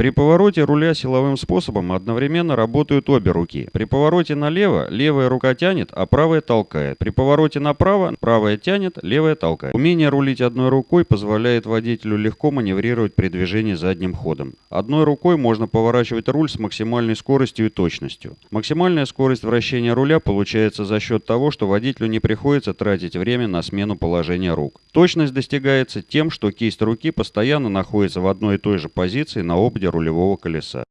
При повороте руля силовым способом одновременно работают обе руки. При повороте налево левая рука тянет, а правая толкает. При повороте направо правая тянет, левая толкает. Умение рулить одной рукой позволяет водителю легко маневрировать при движении задним ходом. Одной рукой можно поворачивать руль с максимальной скоростью и точностью. Максимальная скорость вращения руля получается за счет того, что водителю не приходится тратить время на смену положения рук. Точность достигается тем, что кисть руки постоянно находится в одной и той же позиции на ободе рулевого колеса.